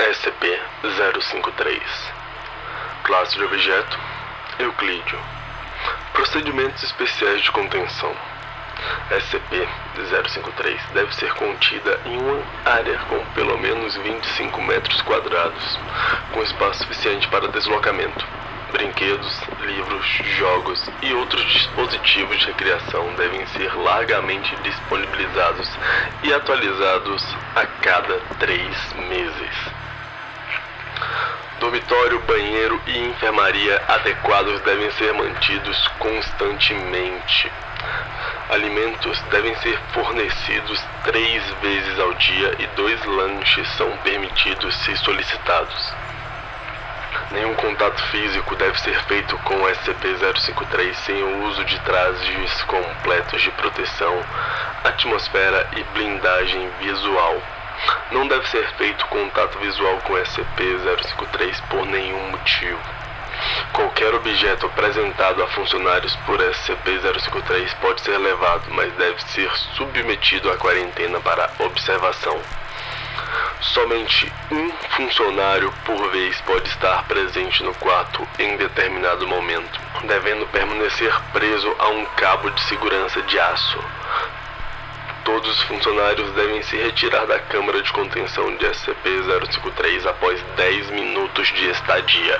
SCP-053 Classe de objeto Euclídeo Procedimentos especiais de contenção SCP-053 deve ser contida em uma área com pelo menos 25 metros quadrados, com espaço suficiente para deslocamento. Brinquedos, livros, jogos e outros dispositivos de recreação devem ser largamente disponibilizados e atualizados a cada três meses. Dormitório, banheiro e enfermaria adequados devem ser mantidos constantemente. Alimentos devem ser fornecidos três vezes ao dia e dois lanches são permitidos se solicitados. Nenhum contato físico deve ser feito com o SCP-053 sem o uso de trajes completos de proteção, atmosfera e blindagem visual. Não deve ser feito contato visual com SCP-053 por nenhum motivo. Qualquer objeto apresentado a funcionários por SCP-053 pode ser levado, mas deve ser submetido à quarentena para observação. Somente um funcionário por vez pode estar presente no quarto em determinado momento, devendo permanecer preso a um cabo de segurança de aço. Todos os funcionários devem se retirar da câmara de contenção de SCP-053 após 10 minutos de estadia.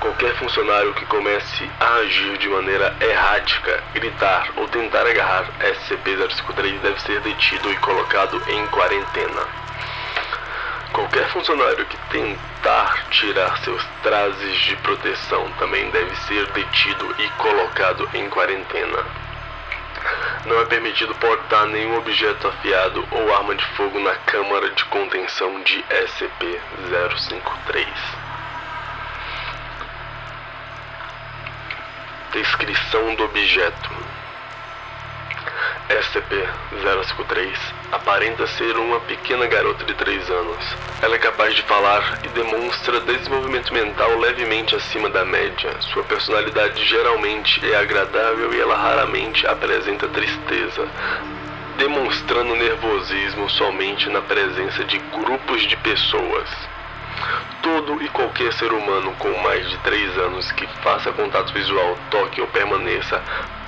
Qualquer funcionário que comece a agir de maneira errática, gritar ou tentar agarrar SCP-053 deve ser detido e colocado em quarentena. Qualquer funcionário que tentar tirar seus trajes de proteção também deve ser detido e colocado em quarentena. Não é permitido portar nenhum objeto afiado ou arma de fogo na câmara de contenção de SCP-053. Descrição do objeto SCP-053 aparenta ser uma pequena garota de 3 anos. Ela é capaz de falar e demonstra desenvolvimento mental levemente acima da média. Sua personalidade geralmente é agradável e ela raramente apresenta tristeza, demonstrando nervosismo somente na presença de grupos de pessoas. Todo e qualquer ser humano com mais de 3 anos que faça contato visual, toque ou permaneça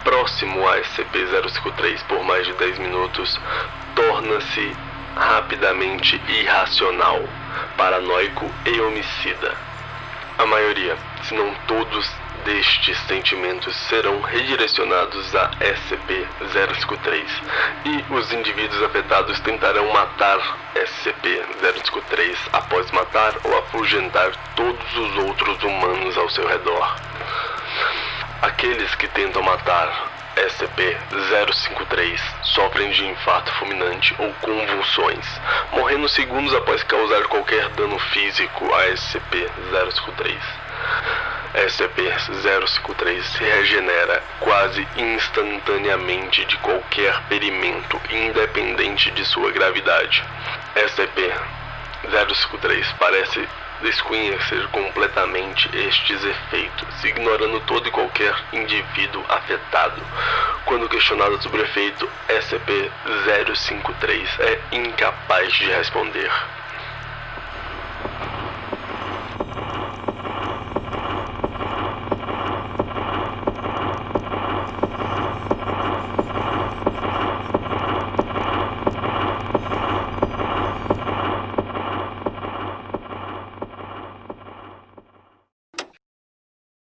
próximo a SCP-053 por mais de 10 minutos torna-se rapidamente irracional, paranoico e homicida. A maioria, se não todos destes sentimentos serão redirecionados a SCP-053 e os indivíduos afetados tentarão matar SCP-053 após matar ou afugentar todos os outros humanos ao seu redor. Aqueles que tentam matar SCP-053 sofrem de infarto fulminante ou convulsões, morrendo segundos após causar qualquer dano físico a SCP-053. SCP-053 se regenera quase instantaneamente de qualquer ferimento, independente de sua gravidade. SCP-053 parece desconhecer completamente estes efeitos, ignorando todo e qualquer indivíduo afetado. Quando questionado sobre o efeito, SCP-053 é incapaz de responder.